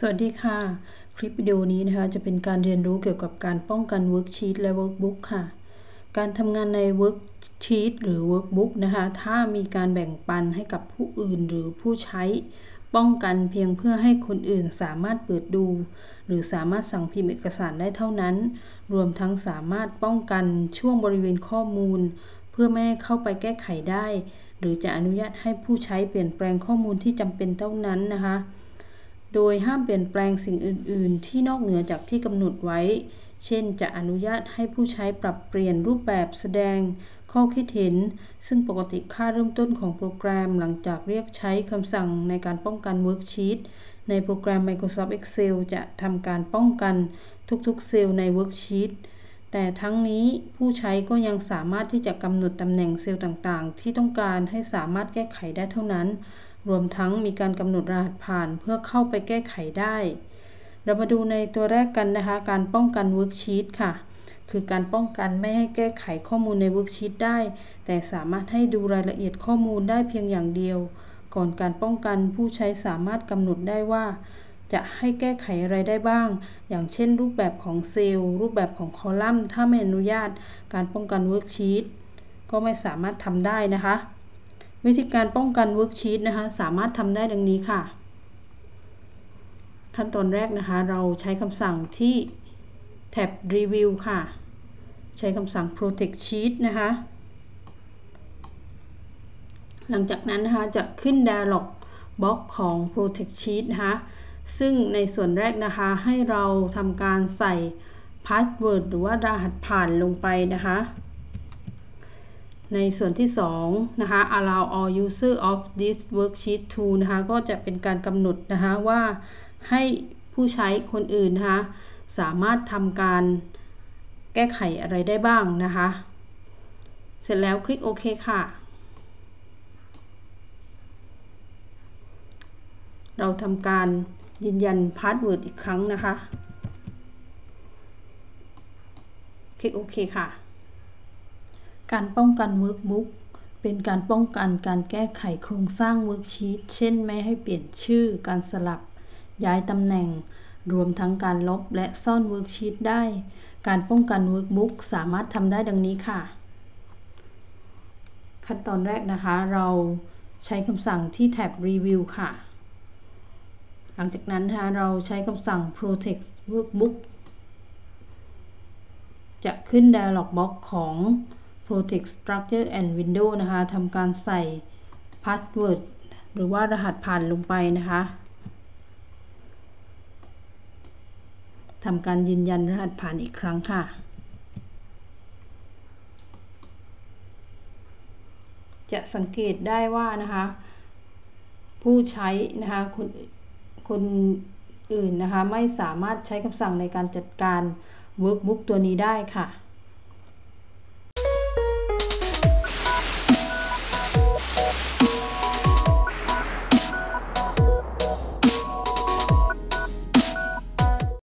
สวัสดีค่ะ คลิปวิดีโอนี้นะคะ จะเป็นการเรียนรู้เกี่ยวกับการป้องกัน Worksheet และ Workbook ค่ะ การทำงานใน Worksheet หรือ Workbook นะคะ ถ้ามีการแบ่งปันให้กับผู้อื่นหรือผู้ใช้ ป้องกันเพียงเพื่อให้คนอื่นสามารถเปิดดู หรือสามารถสั่งพิมพ์เอกสารได้เท่านั้น รวมทั้งสามารถป้องกันช่วงบริเวณข้อมูล เพื่อไม่ให้เข้าไปแก้ไขได้ หรือจะอนุญาตให้ผู้ใช้เปลี่ยนแปลงข้อมูลที่จำเป็นเท่านั้นนะคะ โดยห้ามเปลี่ยนแปลงสิ่งอื่น ๆ ที่นอกเหนือจากที่กำหนดไว้ เช่น จะอนุญาตให้ผู้ใช้ปรับเปลี่ยนรูปแบบแสดงข้อคิดเห็น ซึ่งปกติค่าเริ่มต้นของโปรแกรมหลังจากเรียกใช้คำสั่งในการป้องกัน Worksheet ในโปรแกรม Microsoft Excel จะทำการป้องกันทุกๆ เซลล์ใน Worksheet แต่ทั้งนี้ผู้ใช้ก็ยังสามารถที่จะกำหนดตำแหน่งเซลล์ต่างๆ ที่ต้องการให้สามารถแก้ไขได้เท่านั้น รวมทั้งมีการกำหนดรหัสผ่านเพื่อเข้าไปแก้ไขได้ เรามาดูในตัวแรกกันนะคะ การป้องกัน worksheet ค่ะ คือการป้องกันไม่ให้แก้ไขข้อมูลใน worksheet ได้ แต่สามารถให้ดูรายละเอียดข้อมูลได้เพียงอย่างเดียว ก่อนการป้องกันผู้ใช้สามารถกำหนดได้ว่า จะให้แก้ไขอะไรได้บ้าง อย่างเช่น รูปแบบของเซลล์ รูปแบบของคอลัมน์ ถ้าไม่อนุญาต การป้องกัน worksheetก็ไม่สามารถทำได้นะคะ วิธีการป้องกันเวิร์กชีตนะคะ สามารถทำได้ดังนี้ค่ะ ขั้นตอนแรกนะคะ เราใช้คำสั่งที่แท็บ Review ค่ะ ใช้คำสั่ง Protect Sheet นะคะ หลังจากนั้นนะคะ จะขึ้น Dialog Box ของ Protect Sheet นะคะ ซึ่งในส่วนแรกนะคะให้เราทำการใส่ Password หรือว่ารหัสผ่านลงไปนะคะ ในส่วนที่2นะคะ allow all user of this worksheet to นะคะก็จะเป็นการกำหนดนะคะว่าให้ผู้ใช้คนอื่นนะคะสามารถทำการแก้ไขอะไรได้บ้างนะคะ เสร็จแล้วคลิกโอเคค่ะ เราทำการยืนยัน password อีกครั้งนะคะ คลิกโอเคค่ะ การป้องกัน Workbook เป็นการป้องกันการแก้ไขโครงสร้าง Worksheet เช่นไม่ให้เปลี่ยนชื่อ การสลับ ย้ายตำแหน่ง รวมทั้งการลบและซ่อน Worksheet ได้ การป้องกัน Workbook สามารถทำได้ดังนี้ค่ะ ขั้นตอนแรกนะคะเราใช้คำสั่งที่แท็บ Review ค่ะ หลังจากนั้นนะคะเราใช้คำสั่ง Protect Workbook จะขึ้น Dialog Box ของ protect structure and window นะคะทำการใส่ password หรือว่ารหัสผ่านลงไปนะคะทำการยืนยันรหัสผ่านอีกครั้งค่ะ จะสังเกตได้ว่านะคะ ผู้ใช้นะคะคนคนอื่นนะคะ ไม่สามารถใช้คำสั่งในการจัดการ workbook ตัวนี้ได้ค่ะ